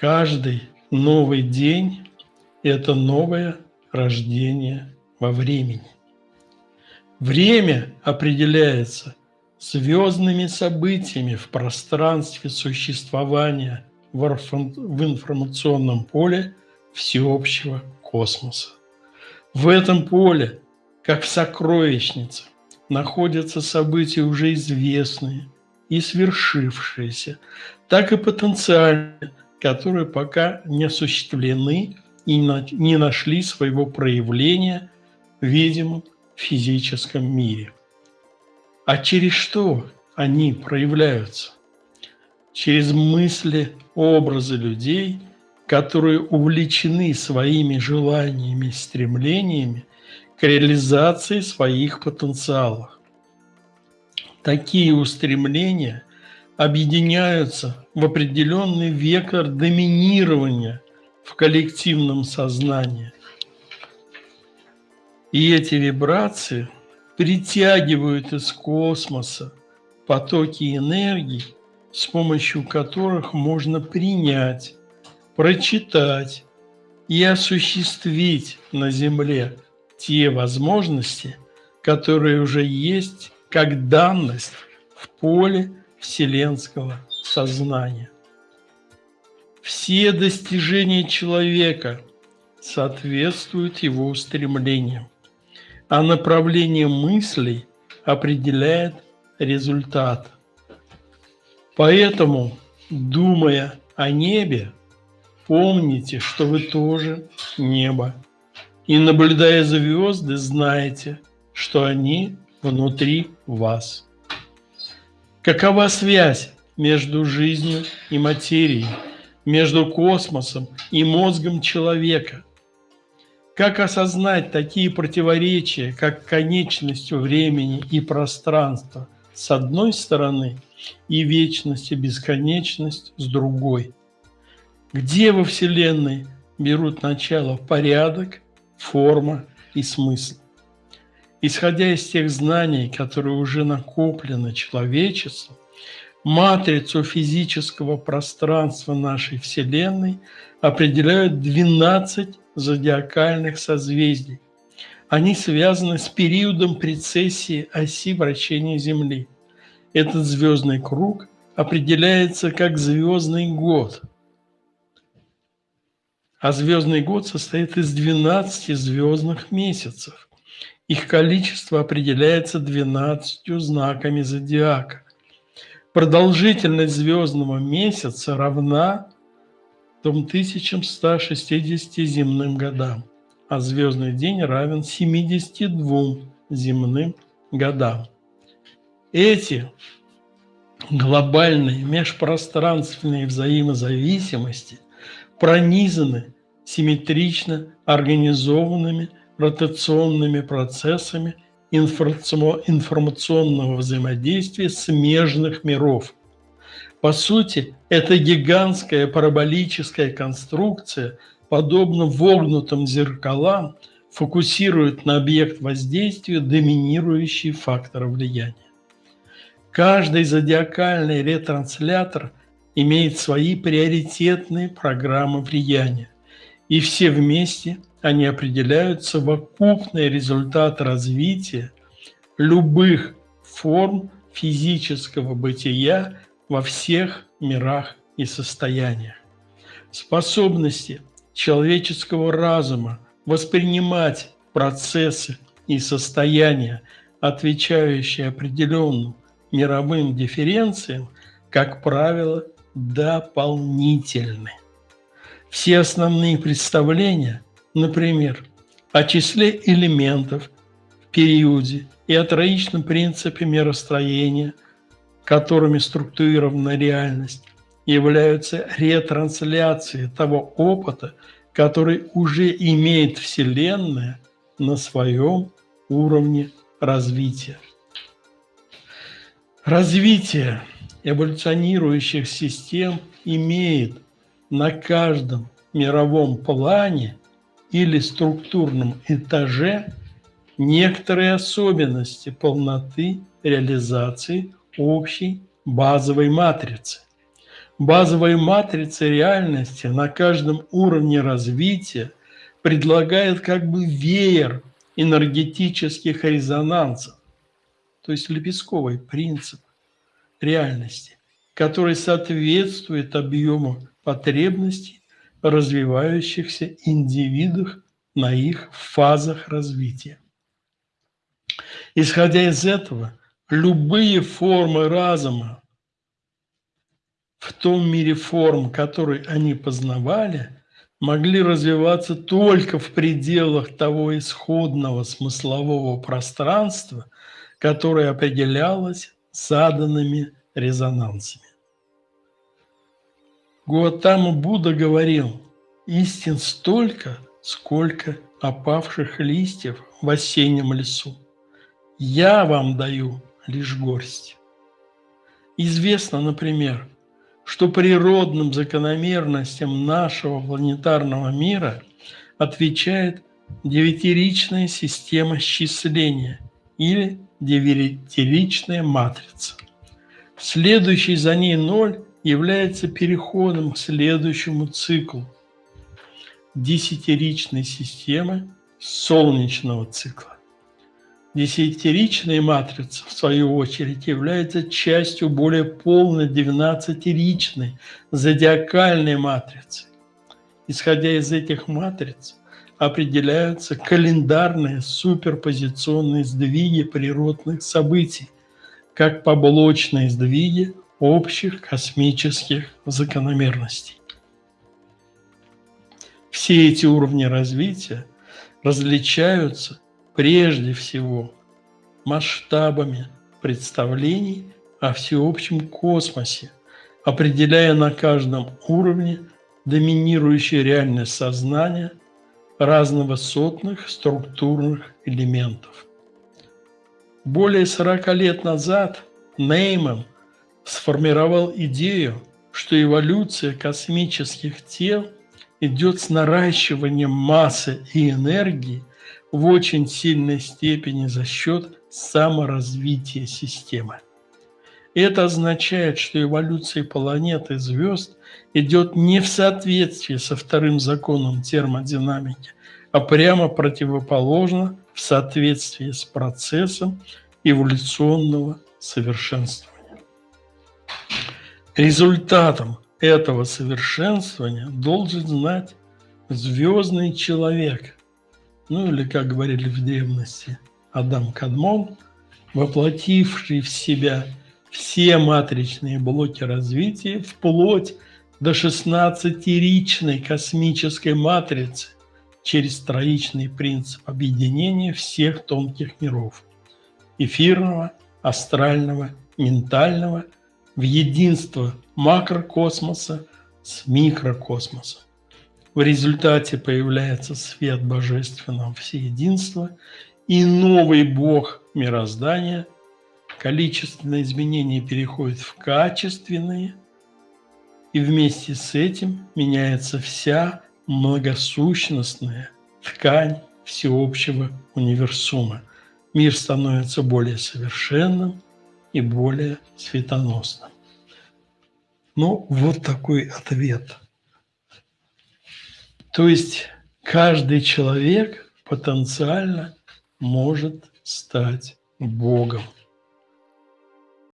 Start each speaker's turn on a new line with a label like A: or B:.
A: Каждый новый день – это новое рождение во времени. Время определяется звездными событиями в пространстве существования в информационном поле всеобщего космоса. В этом поле, как в сокровищнице, находятся события уже известные и свершившиеся, так и потенциальные, которые пока не осуществлены и не нашли своего проявления в видимом физическом мире. А через что они проявляются? Через мысли, образы людей, которые увлечены своими желаниями стремлениями к реализации своих потенциалов. Такие устремления объединяются в определенный вектор доминирования в коллективном сознании. И эти вибрации притягивают из космоса потоки энергии, с помощью которых можно принять, прочитать и осуществить на Земле те возможности, которые уже есть как данность в поле вселенского сознания. Все достижения человека соответствуют его устремлениям, а направление мыслей определяет результат. Поэтому, думая о небе, помните, что вы тоже небо. И наблюдая звезды, знаете, что они внутри вас. Какова связь между жизнью и материей? между космосом и мозгом человека. Как осознать такие противоречия, как конечность времени и пространства с одной стороны и вечность и бесконечность с другой? Где во Вселенной берут начало порядок, форма и смысл? Исходя из тех знаний, которые уже накоплены человечеством, матрицу физического пространства нашей Вселенной определяют 12 зодиакальных созвездий. Они связаны с периодом прецессии оси вращения Земли. Этот звездный круг определяется как звездный год. А звездный год состоит из 12 звездных месяцев. Их количество определяется 12 знаками зодиака. Продолжительность звездного месяца равна 1160 земным годам, а звездный день равен 72 земным годам. Эти глобальные межпространственные взаимозависимости пронизаны симметрично организованными ротационными процессами – информационного взаимодействия смежных миров. По сути, эта гигантская параболическая конструкция, подобно вогнутым зеркалам, фокусирует на объект воздействия доминирующий фактор влияния. Каждый зодиакальный ретранслятор имеет свои приоритетные программы влияния, и все вместе – они определяют совокупный результат развития любых форм физического бытия во всех мирах и состояниях. Способности человеческого разума воспринимать процессы и состояния, отвечающие определенным мировым дифференциям, как правило, дополнительны. Все основные представления – Например, о числе элементов в периоде и о троичном принципе миростроения, которыми структурирована реальность, являются ретрансляцией того опыта, который уже имеет Вселенная на своем уровне развития. Развитие эволюционирующих систем имеет на каждом мировом плане или структурном этаже некоторые особенности полноты реализации общей базовой матрицы. Базовые матрицы реальности на каждом уровне развития предлагает как бы веер энергетических резонансов, то есть лепестковый принцип реальности, который соответствует объему потребностей развивающихся индивидов на их фазах развития. Исходя из этого, любые формы разума в том мире форм, который они познавали, могли развиваться только в пределах того исходного смыслового пространства, которое определялось заданными резонансами. Гуатама Будда говорил, истин столько, сколько опавших листьев в осеннем лесу. Я вам даю лишь горсть. Известно, например, что природным закономерностям нашего планетарного мира отвечает девятиричная система счисления или девятиричная матрица. Следующий за ней ноль является переходом к следующему циклу десятиричной системы солнечного цикла. Десятиричная матрица, в свою очередь, является частью более полной двенадцатиричной зодиакальной матрицы. Исходя из этих матриц, определяются календарные суперпозиционные сдвиги природных событий, как поблочные сдвиги общих космических закономерностей. Все эти уровни развития различаются прежде всего масштабами представлений о всеобщем космосе, определяя на каждом уровне доминирующее реальность сознания разновысотных структурных элементов. Более 40 лет назад Нейман сформировал идею, что эволюция космических тел идет с наращиванием массы и энергии в очень сильной степени за счет саморазвития системы. Это означает, что эволюция планет и звезд идет не в соответствии со вторым законом термодинамики, а прямо противоположно в соответствии с процессом эволюционного совершенствования. Результатом этого совершенствования должен знать звездный человек, ну или, как говорили в древности, Адам Кадмон, воплотивший в себя все матричные блоки развития вплоть до 16-ричной космической матрицы через троичный принцип объединения всех тонких миров – эфирного, астрального, ментального – в единство макрокосмоса с микрокосмосом. В результате появляется свет божественного всеединства и новый бог мироздания. Количественные изменения переходят в качественные, и вместе с этим меняется вся многосущностная ткань всеобщего универсума. Мир становится более совершенным и более светоносным. Ну, вот такой ответ. То есть каждый человек потенциально может стать Богом.